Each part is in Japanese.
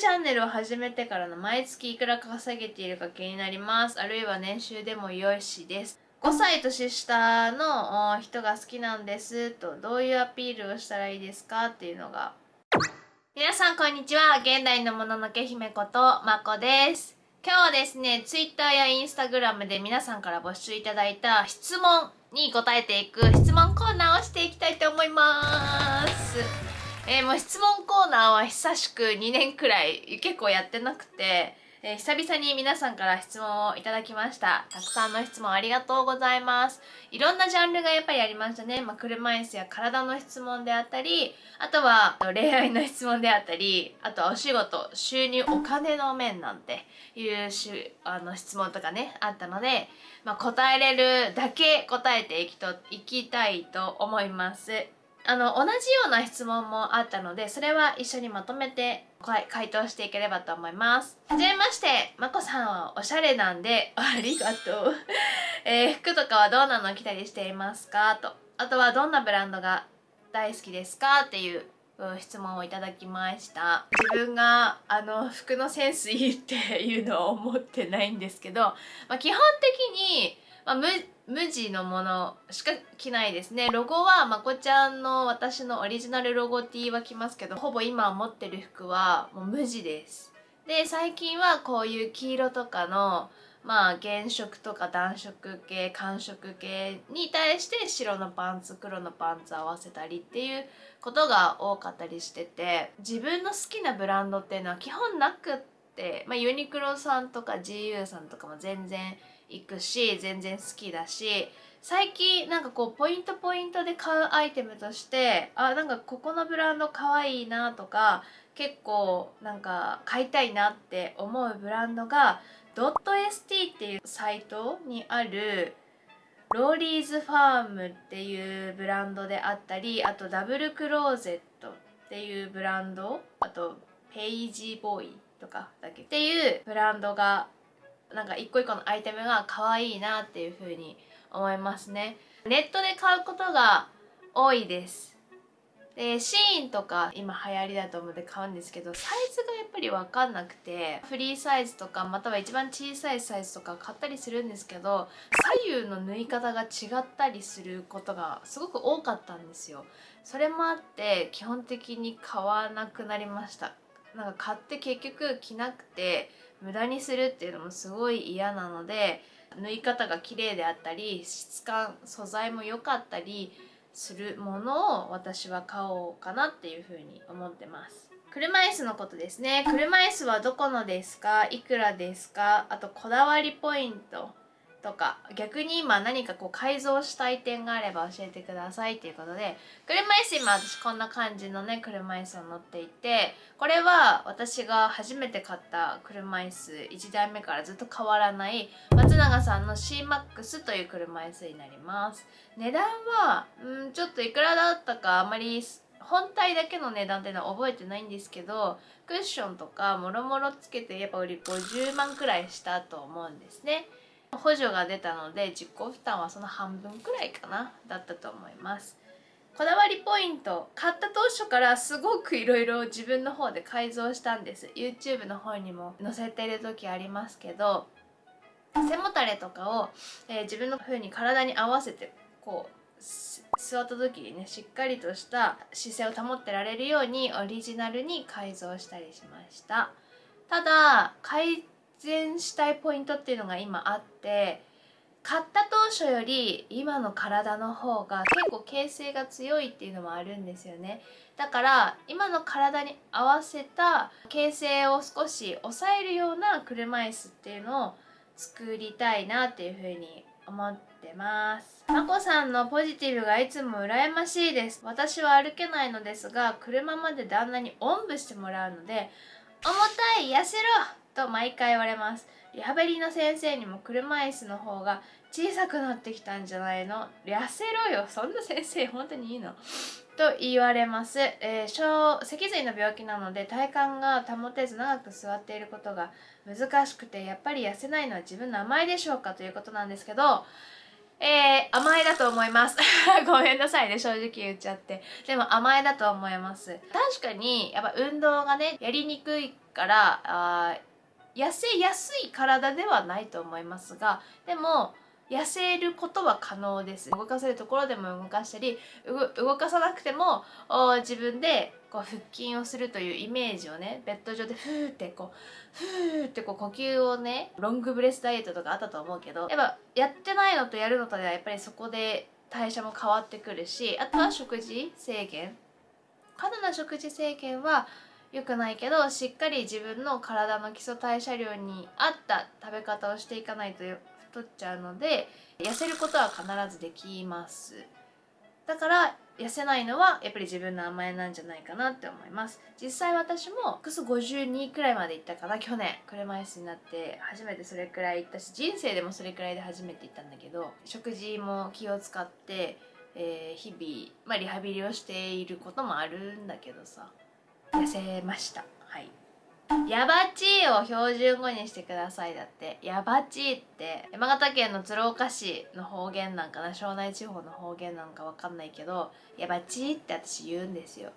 チャンネルを始めてからの毎月いくら稼げているか気になります。あるいは年収でもよしです。5歳年下の人が好きなんですとどういうアピールをしたらいいですかっていうのが。皆さんこんにちは。現代のもののけ姫ことまこです。今日はですね Twitter や Instagram で皆さんから募集いただいた質問に答えていく質問コーナーをしていきたいと思います。えー、もう質問コーナーは久しく2年くらい結構やってなくて、えー、久々に皆さんから質問をいただきました。たくさんの質問ありがとうございます。いろんなジャンルがやっぱりありましたね、まあ、車椅子や体の質問であったりあとは恋愛の質問であったりあとはお仕事収入お金の面なんていうしあの質問とかねあったので、まあ、答えれるだけ答えていきといきたいと思います。あの同じような質問もあったのでそれは一緒にまとめて回答していければと思います。はじめましてまこさんはおしゃれなんでありがとう、えー、服とかはどんなの着たりしていますか？と。あとはどんなブランドが大好きですか？っていう質問をいただきました。自分があの服のセンスいいっていうのを思ってないんですけど、まあ、基本的に、まあ、無地のものしか着ないですね。ロゴはまこちゃんの私のオリジナルロゴ T は着ますけどほぼ今持ってる服はもう無地です。で最近はこういう黄色とかのまあ原色とか暖色系寒色系に対して白のパンツ黒のパンツ合わせたりっていうことが多かったりしてて自分の好きなブランドっていうのは基本なくって、まあ、ユニクロさんとか GU さんとかも全然行くし全然好きだし最近なんかこうポイントポイントで買うアイテムとしてあなんかここのブランドかわいいなとか結構なんか買いたいなって思うブランドが ST っていうサイトにあるローリーズファームっていうブランドであったりあとダブルクローゼットっていうブランドあとペイジーボーイとかだけ。っていうブランドがなんか一個一個のアイテムが可愛いなっていう風に思いますね。ネットで買うことが多いです。でシーンとか今流行りだと思って買うんですけどサイズがやっぱり分かんなくてフリーサイズとかまたは一番小さいサイズとか買ったりするんですけど左右の縫い方が違ったりすることがすごく多かったんですよ。それもあって基本的に買わなくなりました。なんか買って結局着なくて無駄にするっていうのもすごい嫌なので縫い方が綺麗であったり質感素材も良かったりするものを私は買おうかなっていうふうに思ってます。車椅子のことですね。車椅子はどこのですか？いくらですか？あとこだわりポイント。とか逆に今何かこう改造したい点があれば教えてくださいっていうことで車椅子今私こんな感じのね車椅子を乗っていてこれは私が初めて買った車椅子1台目からずっと変わらない松永さんの CMAX という車椅子になります。値段はんちょっといくらだったかあまり本体だけの値段っていうのは覚えてないんですけどクッションとかもろもろつけてやっぱ売り50万くらいしたと思うんですね。補助が出たので実行負担はその半分くらいかなだったと思います。こだわりポイント買った当初からすごくいろいろ自分の方で改造したんです。YouTube の方にも載せてる時ありますけど背もたれとかを、えー、自分の風に体に合わせてこう座った時にねしっかりとした姿勢を保ってられるようにオリジナルに改造したりしました。ただ改善したいポイントっていうのが今あって買った当初より今の体の方が結構形成が強いっていうのもあるんですよね。だから今の体に合わせた形成を少し抑えるような車椅子っていうのを作りたいなっていうふうに思ってます。まこさんのポジティブがいつも羨ましいです。私は歩けないのですが車まで旦那におんぶしてもらうので重たい痩せろと毎回言われます。リハビリの先生にも車椅子の方が小さくなってきたんじゃないの？痩せろよ。そんな先生本当にいいの？と言われます、えー、脊髄の病気なので体幹が保てず長く座っていることが難しくてやっぱり痩せないのは自分の甘いでしょうか？ということなんですけどえー、甘えだと思います。ごめんなさいね。正直言っちゃって。でも甘えだと思います。確かにやっぱ運動がねやりにくいからあ痩せやすい体ではないと思いますがでも痩せることは可能です。動かせるところでも動かしたり動かさなくても自分でこう腹筋をするというイメージをねベッド上でフーってこうフーってこう呼吸をねロングブレスダイエットとかあったと思うけどやっぱやってないのとやるのとではやっぱりそこで代謝も変わってくるしあとは食事制限。過度な食事制限は良くないけどしっかり自分の体の基礎代謝量に合った食べ方をしていかないと太っちゃうので痩せることは必ずできます。だから痩せないのはやっぱり自分の甘えなんじゃないかなって思います。実際私もクス52くらいまで行ったかな去年。車椅子になって初めてそれくらい行ったし人生でもそれくらいで初めて行ったんだけど食事も気を使って、えー、日々、まあ、リハビリをしていることもあるんだけどさ。痩せました。はい。ヤバチーを標準語にしてくださいだって。ヤバチーって山形県の鶴岡市の方言なんかな庄内地方の方言なんかわかんないけどヤバチーって私言うんですよ。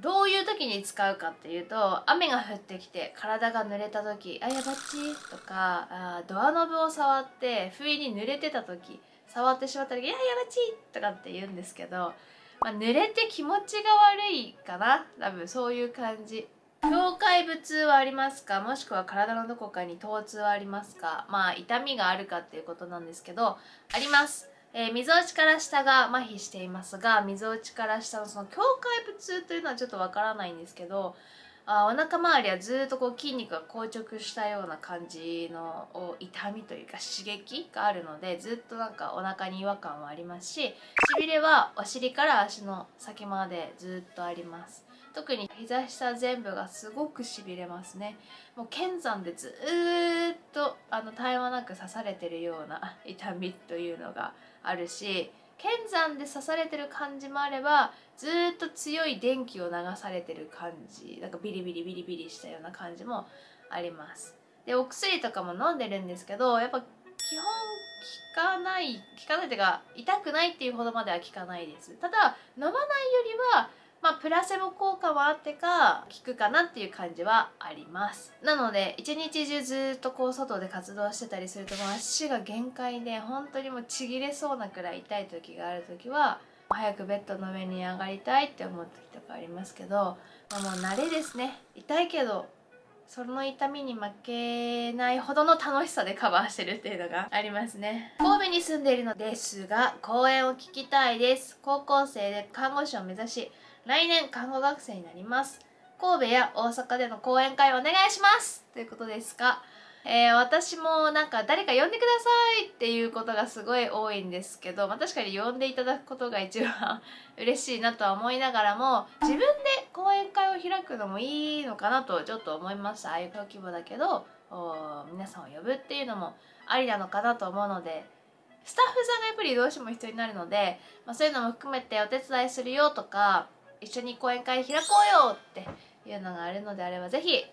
どういう時に使うかっていうと雨が降ってきて体が濡れた時「あやばち」とかあドアノブを触って不意に濡れてた時触ってしまった時「いややばち」とかって言うんですけど、まあ、濡れて気持ちが悪いかな。多分そういう感じ。境界部痛はありますか？もしくは体のどこかに疼痛はありますか？まあ痛みがあるかっていうことなんですけどあります。えー、溝落から下が麻痺していますが溝落から下のその境界部痛というのはちょっとわからないんですけどあお腹周りはずっとこう筋肉が硬直したような感じの痛みというか刺激があるのでずっとなんかお腹に違和感はありますししびれはお尻から足の先までずっとあります。特に膝下全部がすごくしびれますね。もう剣山でずっとあの絶え間なく刺されてるような痛みというのがあるし剣山で刺されてる感じもあればずっと強い電気を流されてる感じなんかビリビリビリビリしたような感じもあります。でお薬とかも飲んでるんですけどやっぱ基本効かない効かないというか痛くないっていうほどまでは効かないです。ただ飲まないよりはまあ、プラセボ効果はあってか効くかなっていう感じはあります。なので一日中ずっとこう外で活動してたりすると足が限界で本当にもうちぎれそうなくらい痛い時がある時は早くベッドの上に上がりたいって思う時とかありますけど、まあ、もう慣れですね。痛いけどその痛みに負けないほどの楽しさでカバーしてるっていうのがありますね。神戸に住んでいるのですが講演を聞きたいです。高校生で看護師を目指し来年看護学生になります。神戸や大阪での講演会お願いします。ということですが、えー、私もなんか誰か呼んでくださいっていうことがすごい多いんですけど、まあ、確かに呼んでいただくことが一番嬉しいなとは思いながらも自分で講演会を開くのもいいのかなとちょっと思いました。ああいう小規模だけど皆さんを呼ぶっていうのもありなのかなと思うのでスタッフさんがやっぱりどうしても必要になるので、まあ、そういうのも含めてお手伝いするよとか一緒に講演会開こうよっていうのがあるのであればぜひ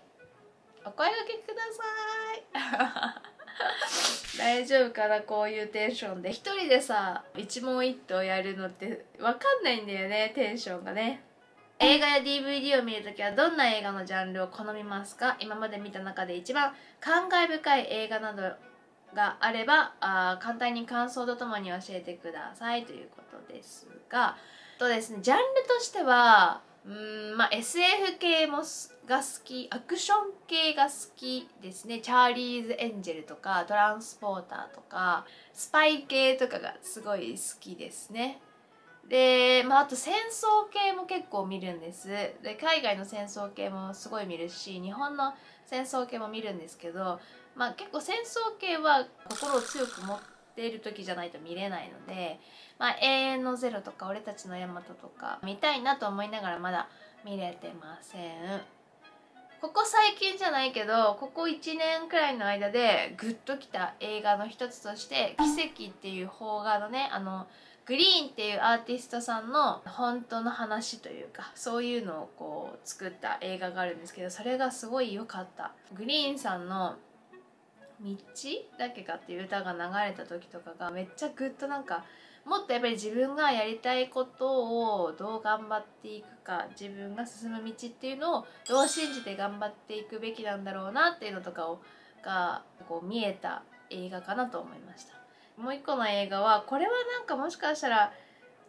お声がけください。大丈夫かなこういうテンションで。一人でさ一問一答やるのって分かんないんだよねテンションがね。映画や DVD を見るときはどんな映画のジャンルを好みますか？今まで見た中で一番感慨深い映画などがあればあ簡単に感想とともに教えてくださいということですがとですねジャンルとしてはうんまあ SF 系もが好きアクション系が好きですね。チャーリーズ・エンジェルとかトランスポーターとかスパイ系とかがすごい好きですね。で、まあ、あと戦争系も結構見るんです。で海外の戦争系もすごい見るし日本の戦争系も見るんですけど、まあ、結構戦争系は心を強く持っている時じゃないと見れないのでまあ、永遠のゼロとか俺たちのヤマトとか見たいなと思いながらまだ見れてません。ここ最近じゃないけどここ1年くらいの間でグッときた映画の一つとして「奇跡」っていう邦画のねあのグリーンっていうアーティストさんの本当の話というかそういうのをこう作った映画があるんですけどそれがすごい良かった。グリーンさんの道だけかっていう歌が流れた時とかがめっちゃグッとなんかもっとやっぱり自分がやりたいことをどう頑張っていくか自分が進む道っていうのをどう信じて頑張っていくべきなんだろうなっていうのとかをがこう見えた映画かなと思いました。もう一個の映画はこれはなんかもしかしたら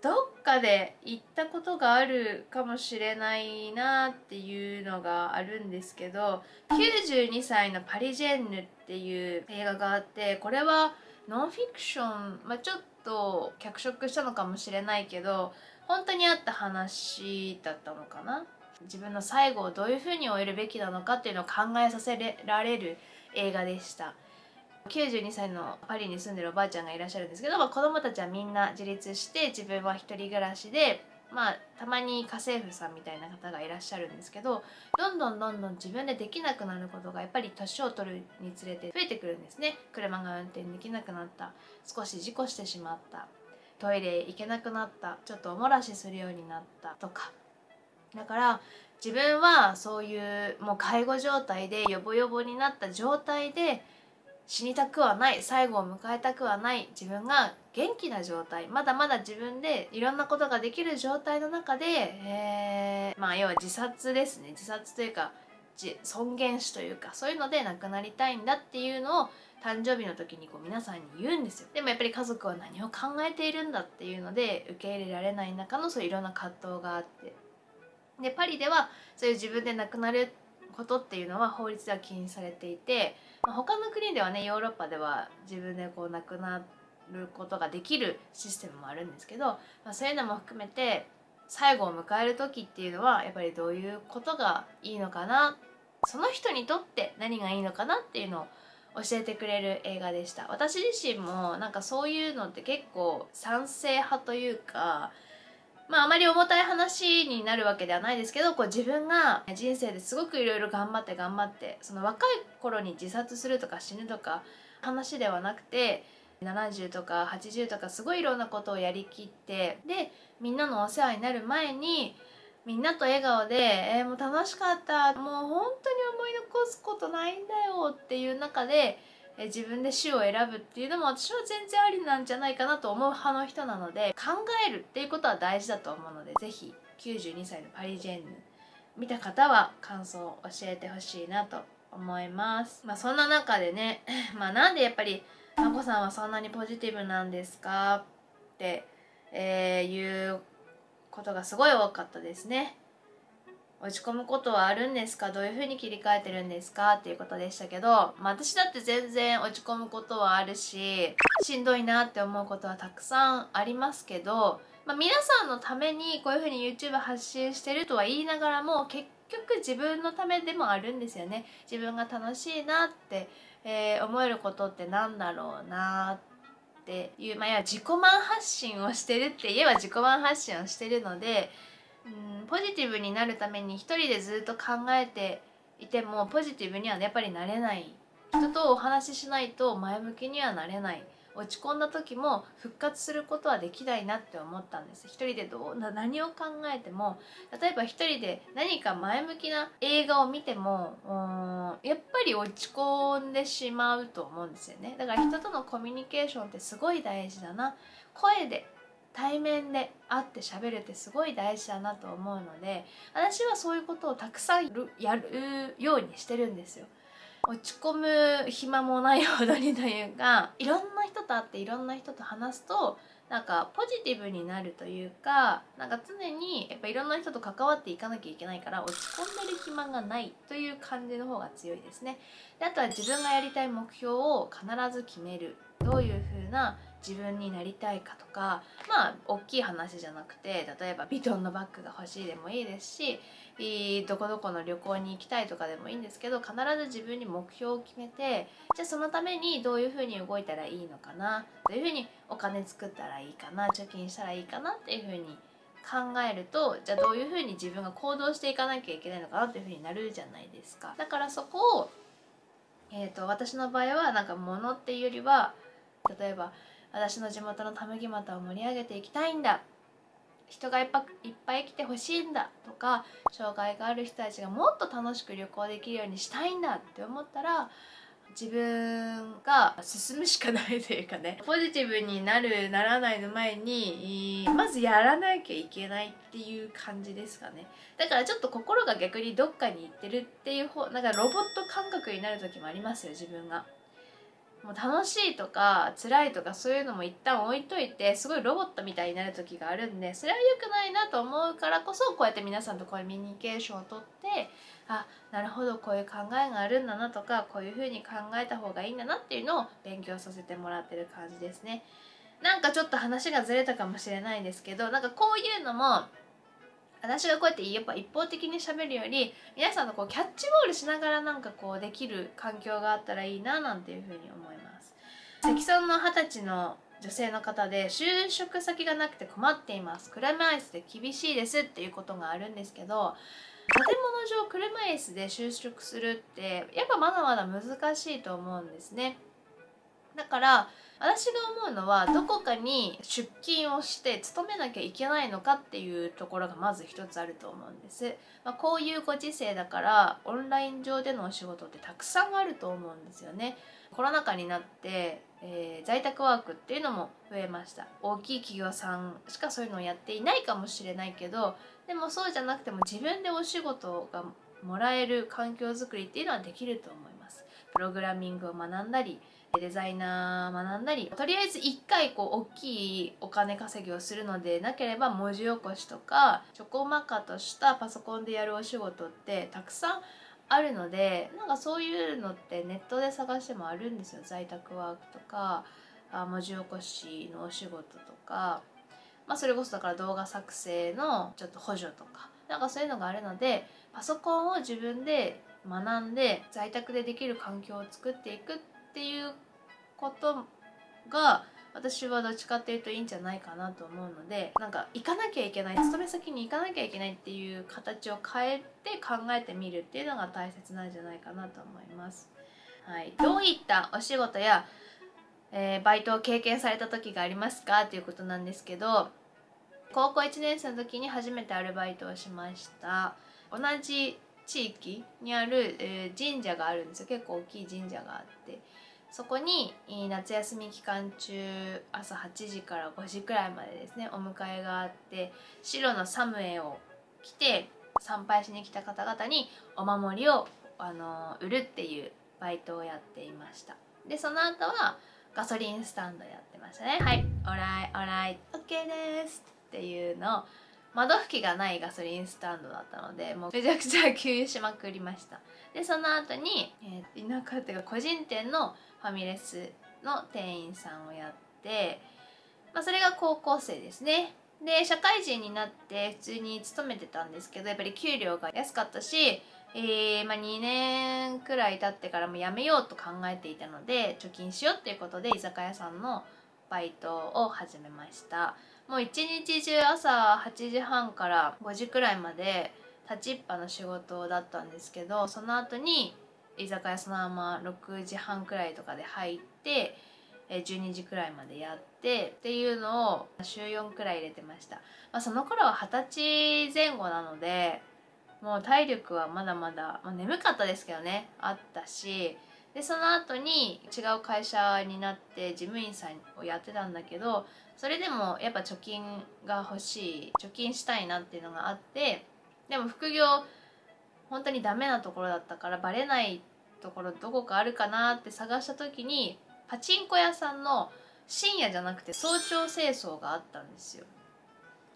どっかで行ったことがあるかもしれないなっていうのがあるんですけど92歳のパリジェンヌっていう映画があってこれはノンフィクション、まあ、ちょっと脚色したのかもしれないけど本当にあった話だったのかな？自分の最後をどういうふうに終えるべきなのかっていうのを考えさせられる映画でした。92歳のパリに住んでるおばあちゃんがいらっしゃるんですけど、まあ、子供たちはみんな自立して自分は一人暮らしでまあたまに家政婦さんみたいな方がいらっしゃるんですけどどんどんどんどん自分でできなくなることがやっぱり年を取るにつれて増えてくるんですね。車が運転できなくなった。少し事故してしまった。トイレ行けなくなった。ちょっとおもらしするようになった。とか。だから自分はそういうもう介護状態でヨボヨボになった状態で死にたくはない最後を迎えたくはない自分が元気な状態まだまだ自分でいろんなことができる状態の中で、えー、まあ要は自殺ですね。自殺というか尊厳死というかそういうので亡くなりたいんだっていうのを誕生日の時にこう皆さんに言うんですよ。でもやっぱり家族は何を考えているんだっていうので受け入れられない中のそういろんな葛藤があって。でパリではそういう自分で亡くなることっていうのは法律では禁止されていて、まあ、他の国ではねヨーロッパでは自分でこう亡くなることができるシステムもあるんですけど、まあ、そういうのも含めて最後を迎える時っていうのはやっぱりどういうことがいいのかなその人にとって何がいいのかなっていうのを教えてくれる映画でした。私自身もなんかそういうのって結構賛成派というかまああまり重たい話になるわけではないですけどこう自分が人生ですごくいろいろ頑張って頑張ってその若い頃に自殺するとか死ぬとか話ではなくて70とか80とかすごいいろんなことをやりきってでみんなのお世話になる前にみんなと笑顔で「えー、もう楽しかったもう本当に思い残すことないんだよ」っていう中でえ自分で死を選ぶっていうのも私は全然ありなんじゃないかなと思う派の人なので考えるっていうことは大事だと思うので是非92歳のパリジェンヌ見た方は感想を教えてほしいなと思います。まあ、そんな中でね、まあ、なんでやっぱりまこさんはそんなにポジティブなんですか？って、えー、いうことがすごい多かったですね。落ち込むことはあるんですか？どういうふうに切り替えてるんですか？っていうことでしたけど、まあ、私だって全然落ち込むことはあるししんどいなって思うことはたくさんありますけど、まあ、皆さんのためにこういうふうに YouTube 発信してるとは言いながらも結局自分のためでもあるんですよね。自分が楽しいなって、えー、思えることってなんだろうなっていう、まあ、いや自己満発信をしてるって言えば自己満発信をしてるのでうんポジティブになるために一人でずっと考えていてもポジティブにはやっぱりなれない。人とお話ししないと前向きにはなれない。落ち込んだ時も復活することはできないなって思ったんです。一人でどうな何を考えても例えば一人で何か前向きな映画を見てもやっぱり落ち込んでしまうと思うんですよね。だから人とのコミュニケーションってすごい大事だな。声で対面で会って喋るってすごい大事だなと思うので私はそういうことをたくさんやるようにしてるんですよ。落ち込む暇もないほどにというかいろんな人と会っていろんな人と話すとなんかポジティブになるというかなんか常にやっぱいろんな人と関わっていかなきゃいけないから落ち込んでる暇がないという感じの方が強いですねであとは自分がやりたい目標を必ず決めるどういう風な自分になりたいかとかまあ大きい話じゃなくて例えばビトンのバッグが欲しいでもいいですしどこどこの旅行に行きたいとかでもいいんですけど必ず自分に目標を決めてじゃあそのためにどういうふうに動いたらいいのかなどういうふうにお金作ったらいいかな貯金したらいいかなっていうふうに考えるとじゃあどういうふうに自分が行動していかなきゃいけないのかなっていうふうになるじゃないですか。だからそこを、えーと、私の場合はなんか物っていうよりは例えば私の地元のたむぎ股を盛り上げていきたいんだ。人がいっぱいっぱい来てほしいんだ。とか障害がある人たちがもっと楽しく旅行できるようにしたいんだって思ったら自分が進むしかないというかねポジティブになるならないの前にまずやらなきゃいけないっていう感じですかね。だからちょっと心が逆にどっかに行ってるっていう方なんかロボット感覚になる時もありますよ自分が。もう楽しいとか辛いとかそういうのも一旦置いといてすごいロボットみたいになる時があるんでそれは良くないなと思うからこそこうやって皆さんとコミュニケーションをとってあなるほどこういう考えがあるんだなとかこういうふうに考えた方がいいんだなっていうのを勉強させてもらってる感じですね。なんかちょっと話がずれたかもしれないんですけどなんかこういうのも私がこうやってやっぱ一方的にしゃべるより皆さんのこうキャッチボールしながらなんかこうできる環境があったらいいななんていうふうに思います。関村の二十歳の女性の方で就職先がなくて困っています。車椅子で厳しいですっていうことがあるんですけど建物上車椅子で就職するってやっぱまだまだ難しいと思うんですね。だから私が思うのはどこかに出勤をして勤めなきゃいけないのかっていうところがまず一つあると思うんです、まあ、こういうご時世だからオンライン上でのお仕事ってたくさんあると思うんですよね。コロナ禍になって、えー、在宅ワークっていうのも増えました。大きい企業さんしかそういうのをやっていないかもしれないけどでもそうじゃなくても自分でお仕事がもらえる環境づくりっていうのはできると思います。プログラミングを学んだりデザイナー学んだりとりあえず1回こう大きいお金稼ぎをするのでなければ文字起こしとかちょこまかとしたパソコンでやるお仕事ってたくさんあるのでなんかそういうのってネットで探してもあるんですよ。在宅ワークとか文字起こしのお仕事とか、まあ、それこそだから動画作成のちょっと補助とか。なんかそういうのがあるのでパソコンを自分で学んで在宅でできる環境を作っていくってっていうことが私はどっちかっていうといいんじゃないかなと思うのでなんか行かなきゃいけない勤め先に行かなきゃいけないっていう形を変えて考えてみるっていうのが大切なんじゃないかなと思います。はい、どういったお仕事や、えー、バイトを経験された時がありますか？ということなんですけど高校1年生の時に初めてアルバイトをしました。同じ地域にある、えー、神社があるんですよ。結構大きい神社があって。そこに夏休み期間中朝8時から5時くらいまでですねお迎えがあって白のサムエを着て参拝しに来た方々にお守りをあの売るっていうバイトをやっていました。でその後はガソリンスタンドやってましたね。はい。オライオライ OK です。っていうのを窓拭きがないガソリンスタンドだったのでもうめちゃくちゃ給油しまくりました。でその後に、えー、田舎っていうか個人店のファミレスの店員さんをやって、まあ、それが高校生ですね。で社会人になって普通に勤めてたんですけどやっぱり給料が安かったし、えーまあ、2年くらい経ってからも辞めようと考えていたので貯金しようっていうことで居酒屋さんのバイトを始めました。もう一日中朝8時半から5時くらいまで立ちっぱの仕事だったんですけどその後に居酒屋そのまま6時半くらいとかで入って12時くらいまでやってっていうのを週4くらい入れてました、まあ、その頃は二十歳前後なのでもう体力はまだまだ、まあ、眠かったですけどねあったしでその後に違う会社になって事務員さんをやってたんだけどそれでもやっぱ貯金が欲しい貯金したいなっていうのがあってでも副業本当にダメなところだったからバレないところどこかあるかなって探した時にパチンコ屋さんの深夜じゃなくて早朝清掃があったんですよ。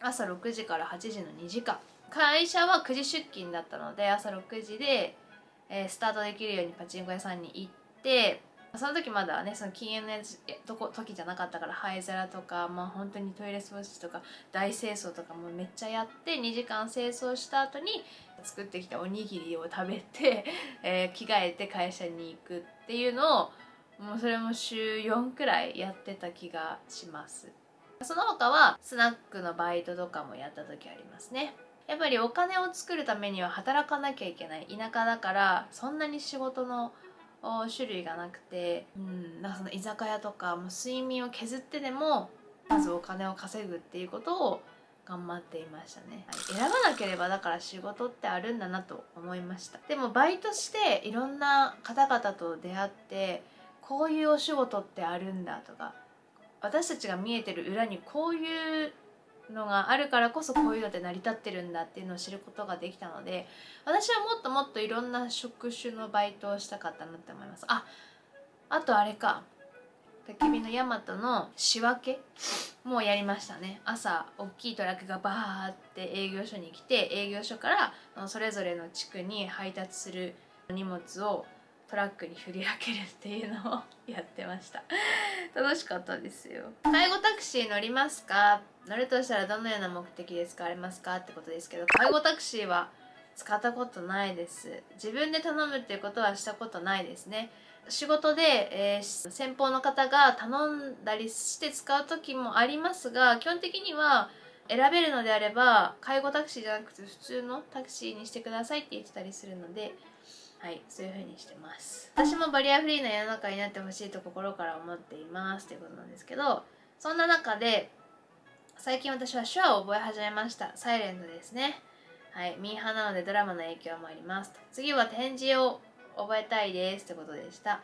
朝6時から8時の2時間。会社は9時出勤だったので朝6時で、えー、スタートできるようにパチンコ屋さんに行ってその時まだねその禁煙のやつとこ時じゃなかったから灰皿とかまあ本当にトイレ掃除とか大清掃とかもめっちゃやって2時間清掃した後に作ってきたおにぎりを食べて、えー、着替えて会社に行くっていうのをもうそれも週4くらいやってた気がします。その他はスナックのバイトとかもやった時ありますね。やっぱりお金を作るためには働かなきゃいけない田舎だからそんなに仕事の種類がなくて、うん、なんかその居酒屋とかもう睡眠を削ってでもまずお金を稼ぐっていうことを頑張っていましたね、選ばなければだから仕事ってあるんだなと思いました。でもバイトしていろんな方々と出会ってこういうお仕事ってあるんだとか私たちが見えてる裏にこういうのがあるからこそこういうのって成り立ってるんだっていうのを知ることができたので私はもっともっといろんな職種のバイトをしたかったなって思います。ああとあれか。焚き火のヤマトの仕分けもやりましたね。朝大きいトラックがバーって営業所に来て営業所からそれぞれの地区に配達する荷物をトラックに振り分けるっていうのをやってました。楽しかったですよ。介護タクシー乗りますか？乗るとしたらどのような目的で使われますか？ってことですけど介護タクシーは使ったことないです。自分で頼むっていうことはしたことないですね。仕事で、えー、先方の方が頼んだりして使う時もありますが基本的には選べるのであれば介護タクシーじゃなくて普通のタクシーにしてくださいって言ってたりするのではいそういう風にしてます。私もバリアフリーな世の中になってほしいと心から思っていますっていうことなんですけどそんな中で最近私は手話を覚え始めました。サイレントですね。はい。ミーハーなのでドラマの影響もあります次は展示を覚えたいですってことでした。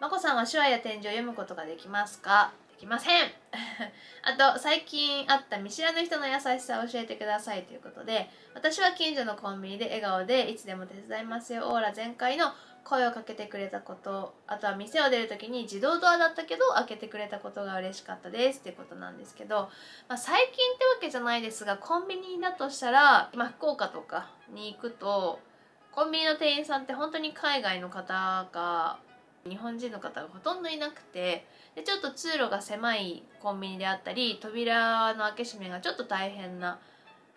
まこさんは手話や展示を読むことができますか？できません。あと最近会った見知らぬ人の優しさを教えてくださいということで私は近所のコンビニで笑顔でいつでも手伝いますよ。オーラ全開の声をかけてくれたことあとは店を出る時に自動ドアだったけど開けてくれたことが嬉しかったですっていうことなんですけど、まあ、最近ってわけじゃないですがコンビニだとしたら今福岡とかに行くとコンビニの店員さんって本当に海外の方が日本人の方がほとんどいなくてでちょっと通路が狭いコンビニであったり扉の開け閉めがちょっと大変な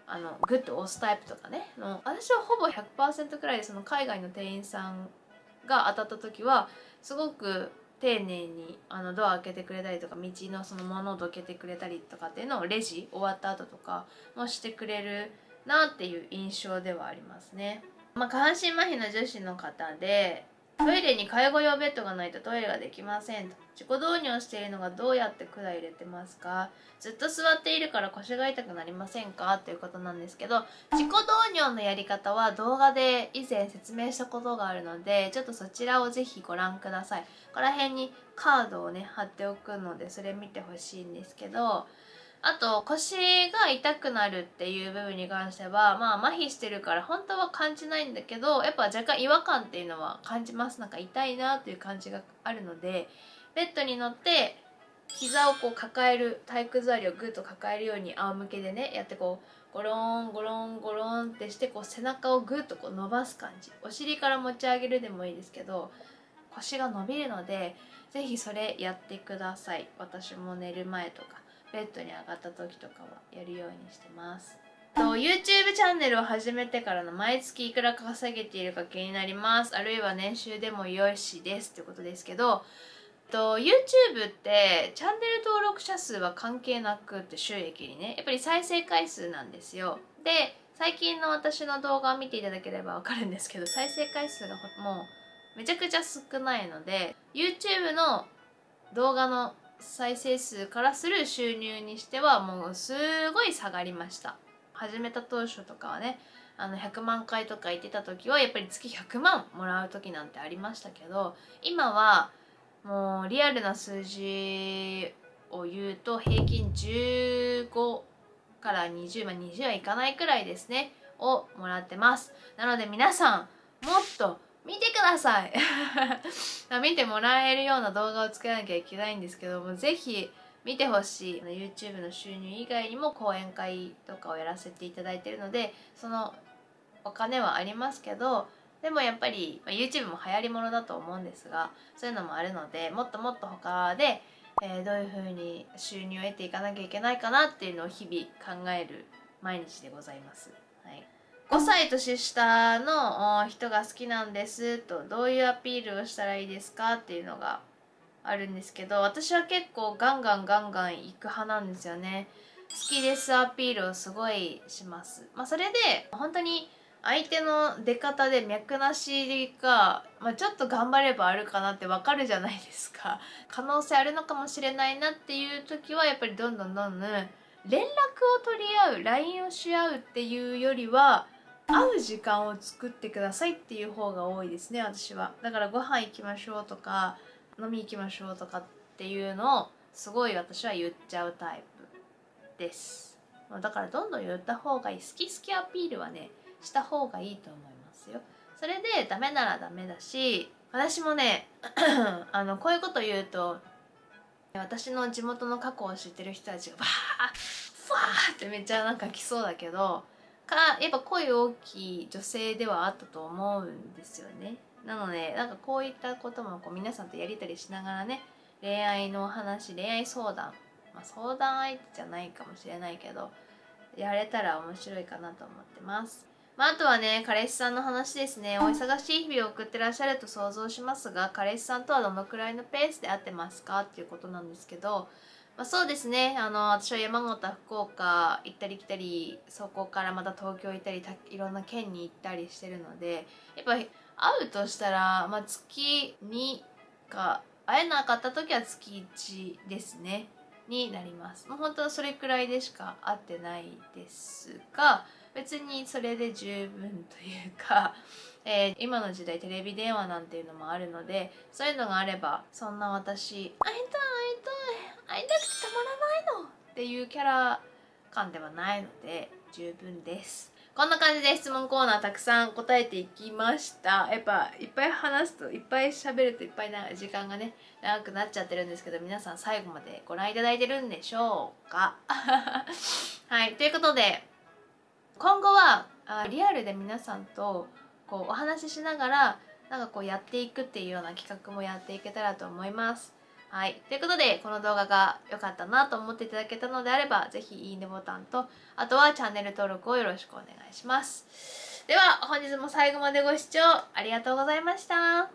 あのグッと押すタイプとかねの私はほぼ100%くらいでその海外の店員さんが当たった時はすごく丁寧にあのドア開けてくれたりとか道のその物をどけてくれたりとかっていうのをレジ終わった後とかもしてくれるなっていう印象ではありますね。まあ、下半身麻痺の女子の方でトイレに介護用ベッドがないとトイレができませんと。自己導入しているのがどうやって管入れてますか？ずっと座っているから腰が痛くなりませんか？っていうことなんですけど自己導入のやり方は動画で以前説明したことがあるのでちょっとそちらをぜひご覧ください。ここら辺にカードをね貼っておくのでそれ見てほしいんですけどあと腰が痛くなるっていう部分に関してはまあ麻痺してるから本当は感じないんだけどやっぱ若干違和感っていうのは感じます。なんか痛いなっていう感じがあるのでベッドに乗って膝をこう抱える体育座りをグッと抱えるように仰向けでねやってこうゴロンゴロンゴロンってしてこう背中をグッとこう伸ばす感じ。お尻から持ち上げるでもいいですけど腰が伸びるので是非それやってください。私も寝る前とか。ベッドに上がった時とかはやるようにしてます。と YouTube チャンネルを始めてからの毎月いくら稼げているか気になります。あるいは年収でもよしですってことですけどと YouTube ってチャンネル登録者数は関係なくって収益にねやっぱり再生回数なんですよ。で最近の私の動画を見ていただければわかるんですけど再生回数がもうめちゃくちゃ少ないので YouTube の動画の再生数からする収入にしてはもうすごい下がりました。始めた当初とかはねあの100万回とか言ってた時はやっぱり月100万もらう時なんてありましたけど今はもうリアルな数字を言うと平均15から20まあ20はいかないくらいですねをもらってます。なので皆さんもっと見てください。見てもらえるような動画を作らなきゃいけないんですけどもぜひ見てほしい。YouTube の収入以外にも講演会とかをやらせていただいてるのでそのお金はありますけどでもやっぱり、ま YouTube も流行りものだと思うんですがそういうのもあるのでもっともっと他で、えー、どういうふうに収入を得ていかなきゃいけないかなっていうのを日々考える毎日でございます。はい。5歳年下の人が好きなんですとどういうアピールをしたらいいですかっていうのがあるんですけど私は結構ガンガンガンガン行く派なんですよね。好きですアピールをすごいします。まあそれで本当に相手の出方で脈なしが、まあ、ちょっと頑張ればあるかなってわかるじゃないですか。可能性あるのかもしれないなっていう時はやっぱりどんどんどんどん連絡を取り合う LINE をし合うっていうよりは会う時間を作ってくださいっていう方が多いですね私は。だからご飯行きましょうとか飲み行きましょうとかっていうのをすごい私は言っちゃうタイプです。だからどんどん言った方がいい。好き好きアピールはねした方がいいと思いますよ。それでダメならダメだし私もね あのこういうこと言うと私の地元の過去を知ってる人たちがバーッファーってめっちゃなんか来そうだけどかやっぱ声大きい女性ではあったと思うんですよね。なのでなんかこういったこともこう皆さんとやり取りしながらね恋愛の話恋愛相談、まあ、相談相手じゃないかもしれないけどやれたら面白いかなと思ってます。まあ、あとはね彼氏さんの話ですね。お忙しい日々を送ってらっしゃると想像しますが彼氏さんとはどのくらいのペースで会ってますか？っていうことなんですけど、まあ、そうですね。あの私は山形福岡行ったり来たりそこからまた東京行ったりいろんな県に行ったりしてるのでやっぱ会うとしたら、まあ、月2か会えなかった時は月1ですね。になります。もう本当それくらいでしか会ってないですが別にそれで十分というか、えー、今の時代テレビ電話なんていうのもあるのでそういうのがあればそんな私会いたい会いたくてたまらないの。っていうキャラ感ではないので十分です。こんな感じで質問コーナーたくさん答えていきました。やっぱいっぱい話すといっぱい喋るといっぱいな時間がね長くなっちゃってるんですけど皆さん最後までご覧いただいてるんでしょうか？はいということで今後はあリアルで皆さんとこうお話ししながらなんかこうやっていくっていうような企画もやっていけたらと思います。はい。ということで、この動画が良かったなと思っていただけたのであれば、ぜひいいねボタンと、あとはチャンネル登録をよろしくお願いします。では、本日も最後までご視聴ありがとうございました。